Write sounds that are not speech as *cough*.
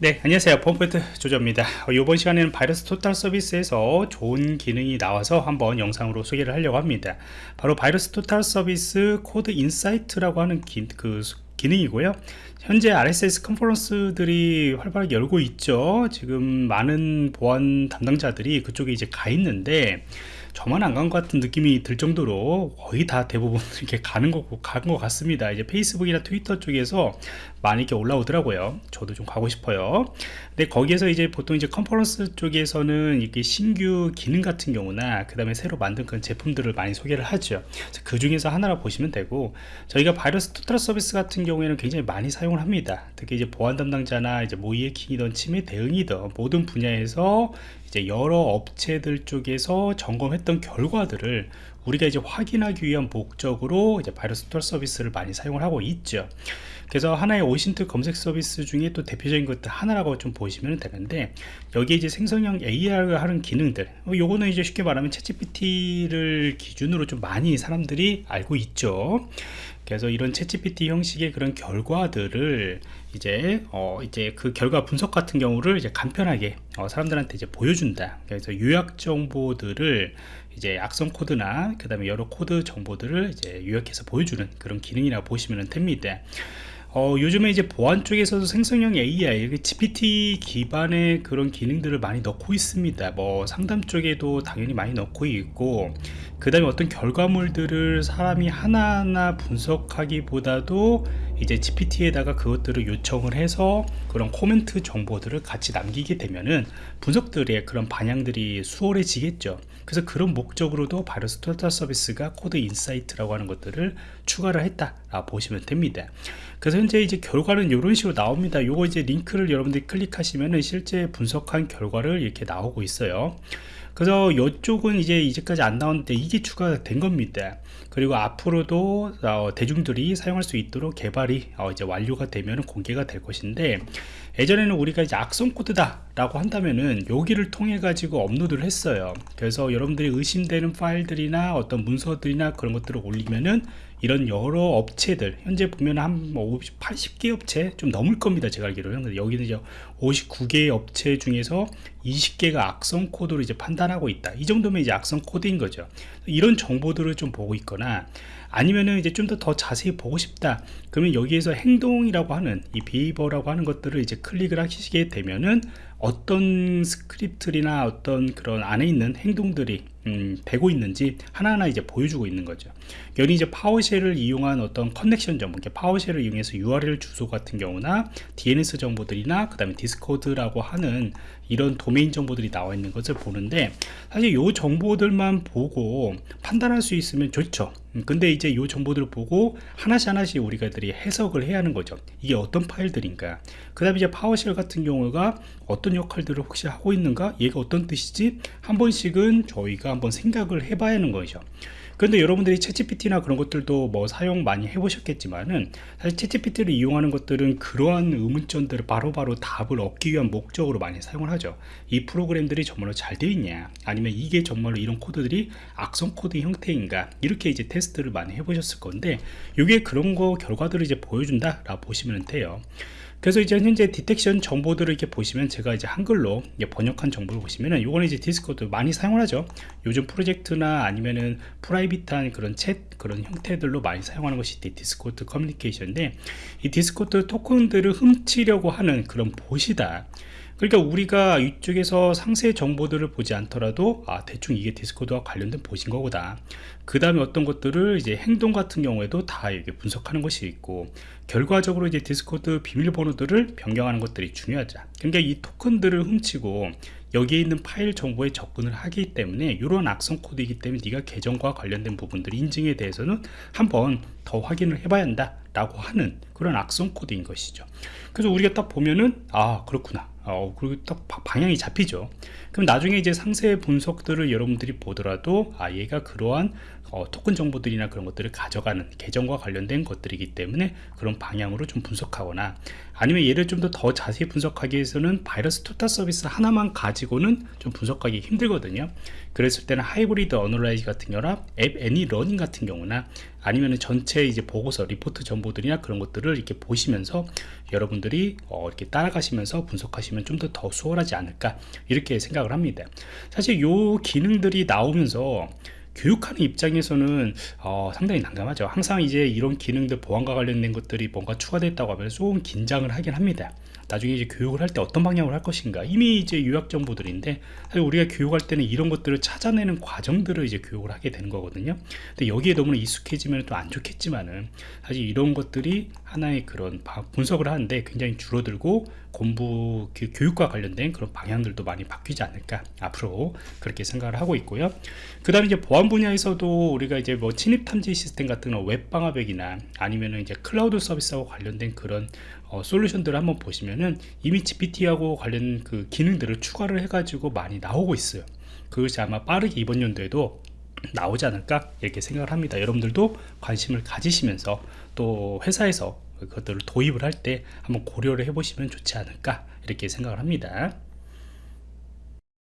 네 안녕하세요. 펌프트 조조입니다. 어, 이번 시간에는 VirusTotal 서비스에서 좋은 기능이 나와서 한번 영상으로 소개를 하려고 합니다. 바로 VirusTotal 서비스 Code Insight라고 하는 기, 그 기능이고요. 현재 RSA 컨퍼런스들이 활발하게 열고 있죠. 지금 많은 보안 담당자들이 그쪽에 이제 가 있는데 저만 안 간 것 같은 느낌이 들 정도로 거의 다 대부분 *laughs* 이렇게 가는 거, 간것 같습니다. 이제 페이스북이나 트위터 쪽에서 많이 이렇게 올라오더라고요. 저도 좀 가고 싶어요. 근데 거기에서 이제 보통 이제 컨퍼런스 쪽에서는 이게 신규 기능 같은 경우나 그 다음에 새로 만든 그런 제품들을 많이 소개를 하죠. 그 중에서 하나라 보시면 되고 저희가 바이러스 토탈 서비스 같은 경우에는 굉장히 많이 사용을 합니다. 특히 이제 보안 담당자나 이제 모의 해킹이든 침해 대응이든 모든 분야에서 이제 여러 업체들 쪽에서 점검했던 결과들을 우리가 이제 확인하기 위한 목적으로 이제 바이러스 토탈 서비스를 많이 사용을 하고 있죠. 그래서 하나의 OSINT 검색 서비스 중에 또 대표적인 것들 하나라고 좀 보시면 되는데 여기에 이제 생성형 AI를 하는 기능들 어, 요거는 이제 쉽게 말하면 챗GPT를 기준으로 좀 많이 사람들이 알고 있죠 그래서 이런 챗GPT 형식의 그런 결과들을 이제 어 이제 그 결과 분석 같은 경우를 이제 간편하게 어 사람들한테 이제 보여준다. 그래서 요약 정보들을 이제 악성 코드나 그 다음에 여러 코드 정보들을 이제 요약해서 보여주는 그런 기능이라고 보시면 됩니다. 어, 요즘에 이제 보안 쪽에서도 생성형 AI, GPT 기반의 그런 기능들을 많이 넣고 있습니다. 뭐 상담 쪽에도 당연히 많이 넣고 있고, 그 다음에 어떤 결과물들을 사람이 하나하나 분석하기보다도 이제 GPT에다가 그것들을 요청을 해서 그런 코멘트 정보들을 같이 남기게 되면은 분석들의 그런 방향들이 수월해지겠죠. 그래서 그런 목적으로도 VirusTotal 서비스가 Code Insight라고 하는 것들을 추가를 했다 보시면 됩니다. 그래서 현재 이제 결과는 이런 식으로 나옵니다. 요거 이제 링크를 여러분들이 클릭하시면은 실제 분석한 결과를 이렇게 나오고 있어요. 그래서 이쪽은 이제 이제까지 안 나왔는데 이게 추가된 겁니다. 그리고 앞으로도 어, 대중들이 사용할 수 있도록 개발이 어, 이제 완료가 되면 공개가 될 것인데 예전에는 우리가 이제 악성 코드다 라고 한다면은 여기를 통해 가지고 업로드를 했어요 그래서 여러분들이 의심되는 파일들이나 어떤 문서들이나 그런 것들을 올리면은 이런 여러 업체들 현재 보면 한 80개 뭐 업체 좀 넘을 겁니다 제가 알기로는. 여기는 이제 59개의 업체 중에서 20개가 악성 코드로 이제 판단하고 있다. 이 정도면 이제 악성 코드인 거죠. 이런 정보들을 좀 보고 있거나 아니면은 이제 좀 더 더 자세히 보고 싶다. 그러면 여기에서 행동이라고 하는 이 behavior라고 하는 것들을 이제 클릭을 하시게 되면은 어떤 스크립트나 어떤 그런 안에 있는 행동들이 음, 되고 있는지 하나하나 이제 보여주고 있는 거죠. 여기 이제 PowerShell을 이용한 어떤 connection 정보, PowerShell을 이용해서 URL 주소 같은 경우나 DNS 정보들이나 그 다음에 Discord라고 하는 이런 도메인 정보들이 나와 있는 것을 보는데 사실 이 정보들만 보고 판단할 수 있으면 좋죠. 음, 근데 이제 이 정보들을 보고 하나씩 하나씩 우리가들이 해석을 해야 하는 거죠. 이게 어떤 파일들인가. 그 다음에 이제 PowerShell 같은 경우가 어떤 역할들을 혹시 하고 있는가? 얘가 어떤 뜻이지? 한 번씩은 저희가 한번 생각을 해봐야 하는 거죠. 그런데 여러분들이 ChatGPT나 그런 것들도 뭐 사용 많이 해보셨겠지만은 사실 ChatGPT를 이용하는 것들은 그러한 의문점들을 바로바로 답을 얻기 위한 목적으로 많이 사용을 하죠. 이 프로그램들이 정말로 잘 되어 있냐 아니면 이게 정말로 이런 코드들이 악성 코드 형태인가 이렇게 이제 테스트를 많이 해보셨을 건데 이게 그런 거 결과들을 이제 보여준다 라고 보시면 돼요. 그래서 이제 현재 detection 정보들을 이렇게 보시면 제가 이제 한글로 이제 번역한 정보를 보시면은 요거는 이제 Discord 많이 사용을 하죠. 요즘 프로젝트나 아니면은 private한 그런 챗 그런 형태들로 많이 사용하는 것이 Discord 커뮤니케이션인데 이 Discord 토큰들을 훔치려고 하는 그런 봇이다 그러니까 우리가 이쪽에서 상세 정보들을 보지 않더라도 아 대충 이게 Discord와 관련된 봇인 거구나. 그 다음에 어떤 것들을 이제 행동 같은 경우에도 다 이렇게 분석하는 것이 있고 결과적으로 이제 Discord 비밀번호들을 변경하는 것들이 중요하죠. 그러니까 이 토큰들을 훔치고 여기에 있는 파일 정보에 접근을 하기 때문에 이런 악성 코드이기 때문에 네가 계정과 관련된 부분들 인증에 대해서는 한번 더 확인을 해봐야 한다 라고 하는 그런 악성 코드인 것이죠. 그래서 우리가 딱 보면은 아 그렇구나 어, 그리고 딱 방향이 잡히죠 그럼 나중에 이제 상세 분석들을 여러분들이 보더라도 아 얘가 그러한 어, 토큰 정보들이나 그런 것들을 가져가는 계정과 관련된 것들이기 때문에 그런 방향으로 좀 분석하거나 아니면 얘를 좀 더 더 자세히 분석하기 위해서는 VirusTotal 서비스 하나만 가지고는 좀 분석하기 힘들거든요. 그랬을 때는 Hybrid Analyze 같은 경우나 App Any Running 같은 경우나 아니면 전체 이제 보고서 리포트 정보들이나 그런 것들을 이렇게 보시면서 여러분들이 어, 이렇게 따라가시면서 분석하시면 좀 더더 수월하지 않을까? 이렇게 생각을 합니다. 사실 요 기능들이 나오면서 교육하는 입장에서는 어, 상당히 난감하죠. 항상 이제 이런 기능들 보안과 관련된 것들이 뭔가 추가됐다고 하면 조금 긴장을 하긴 합니다. 나중에 이제 교육을 할 때 어떤 방향으로 할 것인가. 이미 이제 요약 정보들인데 사실 우리가 교육할 때는 이런 것들을 찾아내는 과정들을 이제 교육을 하게 되는 거거든요. 근데 여기에 너무 익숙해지면 또 안 좋겠지만은 사실 이런 것들이 하나의 그런 분석을 하는데 굉장히 줄어들고 공부 그 교육과 관련된 그런 방향들도 많이 바뀌지 않을까. 앞으로 그렇게 생각을 하고 있고요. 그 다음에 이제 보안 분야에서도 우리가 이제 뭐 침입 탐지 시스템 같은 웹 방화벽이나 아니면은 이제 클라우드 서비스하고 관련된 그런 어, 솔루션들을 한번 보시면은 이미 GPT하고 관련 그 기능들을 추가를 해가지고 많이 나오고 있어요. 그것이 아마 빠르게 이번 연도에도 나오지 않을까 이렇게 생각을 합니다. 여러분들도 관심을 가지시면서 또 회사에서 그것들을 도입을 할 때 한번 고려를 해보시면 좋지 않을까 이렇게 생각을 합니다.